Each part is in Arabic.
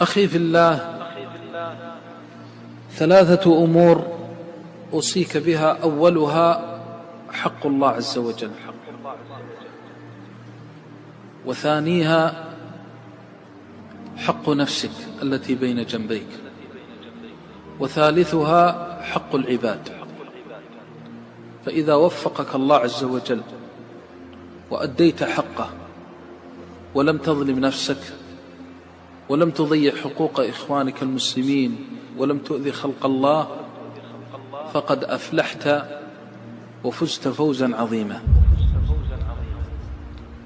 أخي في الله ثلاثة أمور أوصيك بها أولها حق الله عز وجل. وثانيها حق نفسك التي بين جنبيك. وثالثها حق العباد. فإذا وفقك الله عز وجل وأديت حقه ولم تظلم نفسك ولم تضيع حقوق إخوانك المسلمين ولم تؤذي خلق الله فقد أفلحت وفزت فوزا عظيما.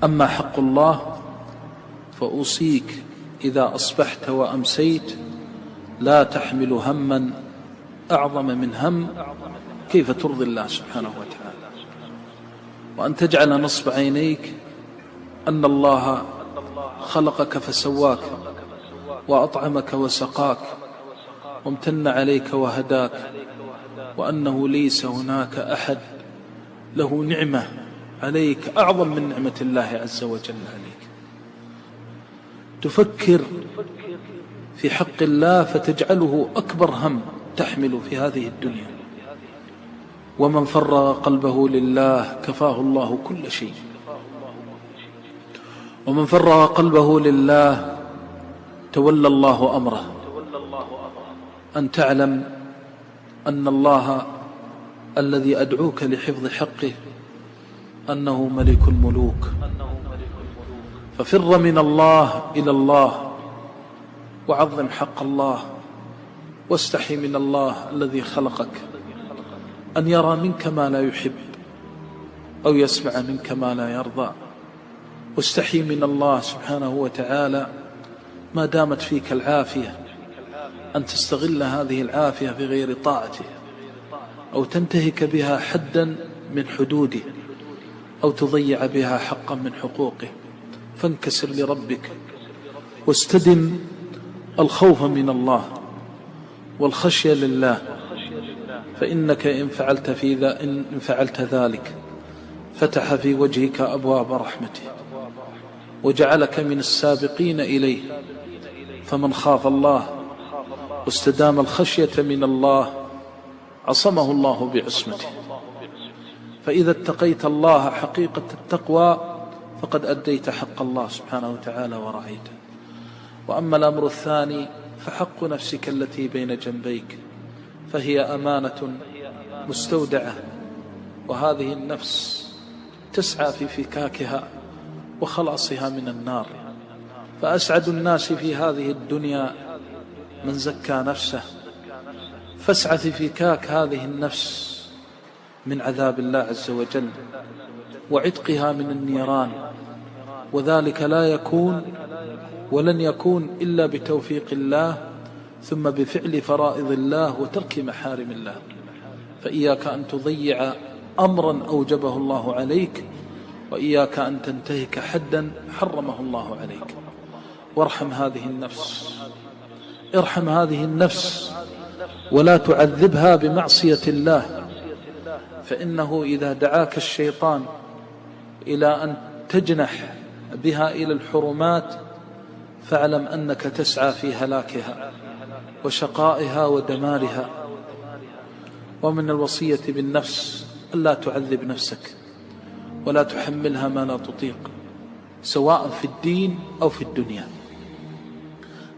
أما حق الله فأوصيك إذا أصبحت وأمسيت لا تحمل هما أعظم من هم كيف ترضي الله سبحانه وتعالى. وأن تجعل نصب عينيك أن الله خلقك فسواك. وأطعمك وسقاك وامتن عليك وهداك وأنه ليس هناك أحد. له نعمة عليك أعظم من نعمة الله عز وجل عليك. تفكر في حق الله فتجعله أكبر هم تحمل في هذه الدنيا. ومن فرغ قلبه لله كفاه الله كل شيء. ومن فرغ قلبه لله تولى الله أمره. أن تعلم أن الله الذي أدعوك لحفظ حقه أنه ملك الملوك. ففر من الله إلى الله وعظم حق الله واستحي من الله الذي خلقك. أن يرى منك ما لا يحب أو يسمع منك ما لا يرضى. واستحي من الله سبحانه وتعالى ما دامت فيك العافية أن تستغل هذه العافية بغير طاعته أو تنتهك بها حدا من حدوده أو تضيع بها حقا من حقوقه فانكسر لربك واستدم الخوف من الله والخشية لله فإنك إن فعلت, في ذا إن فعلت ذلك فتح في وجهك أبواب رحمته وجعلك من السابقين إليه. فمن خاف الله واستدام الخشية من الله عصمه الله بعصمته. فإذا اتقيت الله حقيقة التقوى فقد أديت حق الله سبحانه وتعالى ورعيته وأما الأمر الثاني فحق نفسك التي بين جنبيك فهي أمانة مستودعة وهذه النفس تسعى في فكاكها وخلاصها من النار. فأسعد الناس في هذه الدنيا من زكى نفسه. فاسعى في فكاك هذه النفس من عذاب الله عز وجل وعتقها من النيران وذلك لا يكون ولن يكون إلا بتوفيق الله ثم بفعل فرائض الله وترك محارم الله. فإياك أن تضيع أمرا أوجبه الله عليك وإياك أن تنتهك حدا حرمه الله عليك. وارحم هذه النفس. ارحم هذه النفس ولا تعذبها بمعصية الله. فإنه إذا دعاك الشيطان إلى أن تجنح بها إلى الحرمات فاعلم أنك تسعى في هلاكها وشقائها ودمارها. ومن الوصية بالنفس ألا تعذب نفسك ولا تحملها ما لا تطيق سواء في الدين أو في الدنيا.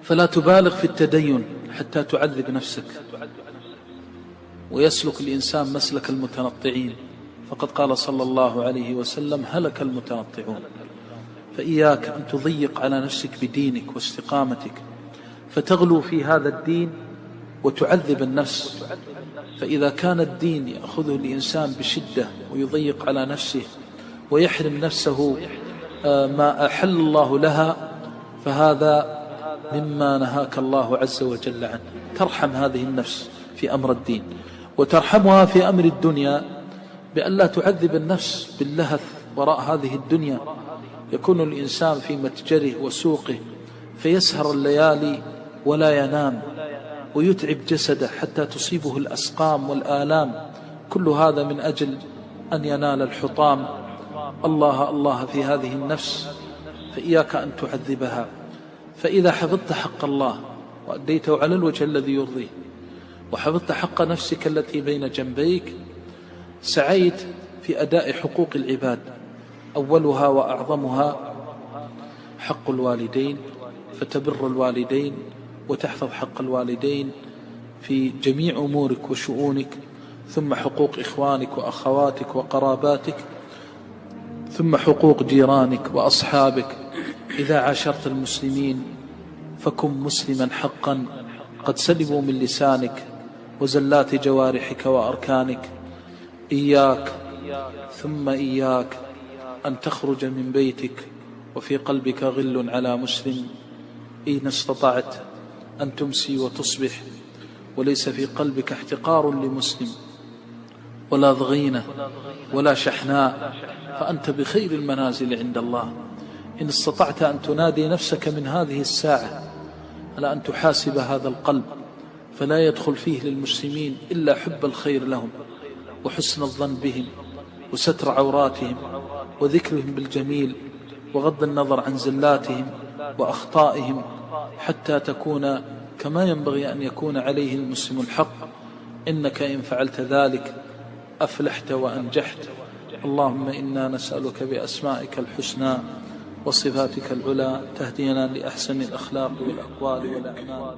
فلا تبالغ في التدين حتى تعذب نفسك. ويسلك الإنسان مسلك المتنطعين. فقد قال صلى الله عليه وسلم هلك المتنطعون. فإياك أن تضيق على نفسك بدينك واستقامتك. فتغلو في هذا الدين وتعذب النفس. فإذا كان الدين يأخذه الإنسان بشدة ويضيق على نفسه ويحرم نفسه آه، ما أحل الله لها فهذا مما نهاك الله عز وجل عنه. ترحم هذه النفس في أمر الدين وترحمها في أمر الدنيا بأن لا تعذب النفس باللهث وراء هذه الدنيا. يكون الإنسان في متجره وسوقه فيسهر الليالي ولا ينام ويتعب جسده حتى تصيبه الأسقام والآلام. كل هذا من أجل أن ينال الحطام. الله الله في هذه النفس فإياك أن تعذبها. فإذا حفظت حق الله وأديته على الوجه الذي يرضيه وحفظت حق نفسك التي بين جنبيك سعيت في أداء حقوق العباد أولها وأعظمها حق الوالدين فتبر الوالدين وتحفظ حق الوالدين في جميع أمورك وشؤونك ثم حقوق إخوانك وأخواتك وقراباتك ثم حقوق جيرانك وأصحابك إذا عاشرت المسلمين فكن مسلما حقا قد سلبوا من لسانك وزلات جوارحك وأركانك. إياك ثم إياك أن تخرج من بيتك وفي قلبك غل على مسلم. إن استطعت أن تمسي وتصبح وليس في قلبك احتقار لمسلم. ولا ضغينة ولا شحناء فأنت بخير المنازل عند الله. إن استطعت أن تنادي نفسك من هذه الساعة على أن تحاسب هذا القلب فلا يدخل فيه للمسلمين إلا حب الخير لهم وحسن الظن بهم وستر عوراتهم وذكرهم بالجميل وغض النظر عن زلاتهم وأخطائهم حتى تكون كما ينبغي أن يكون عليه المسلم الحق. إنك إن فعلت ذلك أفلحت وأنجحت. اللهم إنا نسألك بأسمائك الحسنى وصفاتك العلى تهدينا لأحسن الأخلاق والأقوال والأعمال.